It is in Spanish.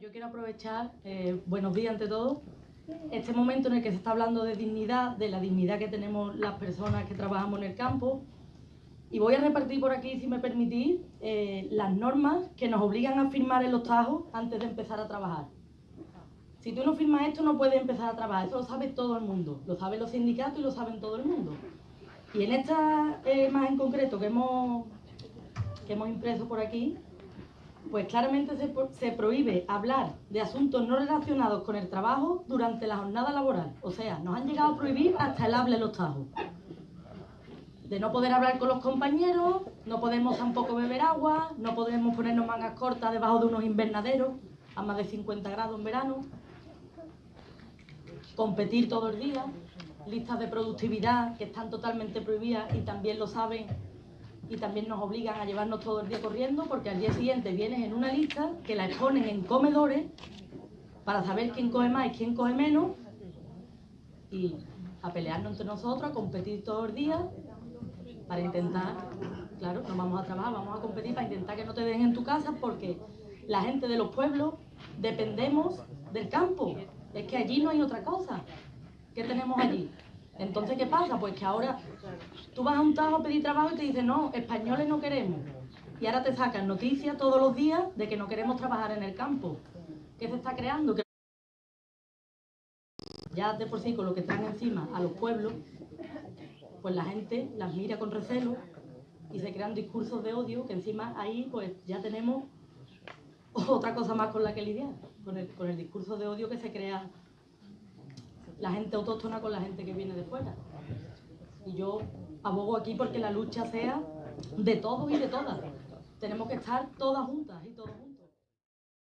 Yo quiero aprovechar, eh, buenos días ante todo, este momento en el que se está hablando de dignidad, de la dignidad que tenemos las personas que trabajamos en el campo, y voy a repartir por aquí, si me permitís, eh, las normas que nos obligan a firmar en los tajos antes de empezar a trabajar. Si tú no firmas esto, no puedes empezar a trabajar. Eso lo sabe todo el mundo. Lo saben los sindicatos y lo saben todo el mundo. Y en esta eh, más en concreto que hemos, que hemos impreso por aquí, pues claramente se, se, prohíbe hablar de asuntos no relacionados con el trabajo durante la jornada laboral. O sea, nos han llegado a prohibir hasta el hable los tajos. De no poder hablar con los compañeros, no podemos tampoco beber agua, no podemos ponernos mangas cortas debajo de unos invernaderos a más de 50 grados en verano, competir todo el día, listas de productividad que están totalmente prohibidas y también lo saben y también nos obligan a llevarnos todo el día corriendo porque al día siguiente vienes en una lista que la exponen en comedores para saber quién coge más y quién coge menos y a pelearnos entre nosotros, a competir todo el día para intentar, claro, no vamos a trabajar, vamos a competir para intentar que no te dejen en tu casa porque la gente de los pueblos dependemos del campo. Es que allí no hay otra cosa. ¿Qué tenemos allí? Entonces, ¿qué pasa? Pues que ahora tú vas a un tajo a pedir trabajo y te dicen, no, españoles no queremos. Y ahora te sacan noticias todos los días de que no queremos trabajar en el campo. ¿Qué se está creando? Que ya de por sí con lo que traen encima a los pueblos, pues la gente las mira con recelo y se crean discursos de odio que encima ahí pues ya tenemos otra cosa más con la que lidiar, con el, con el discurso de odio que se crea la gente autóctona con la gente que viene de fuera. Y yo abogo aquí porque la lucha sea de todos y de todas. Tenemos que estar todas juntas y todos juntos.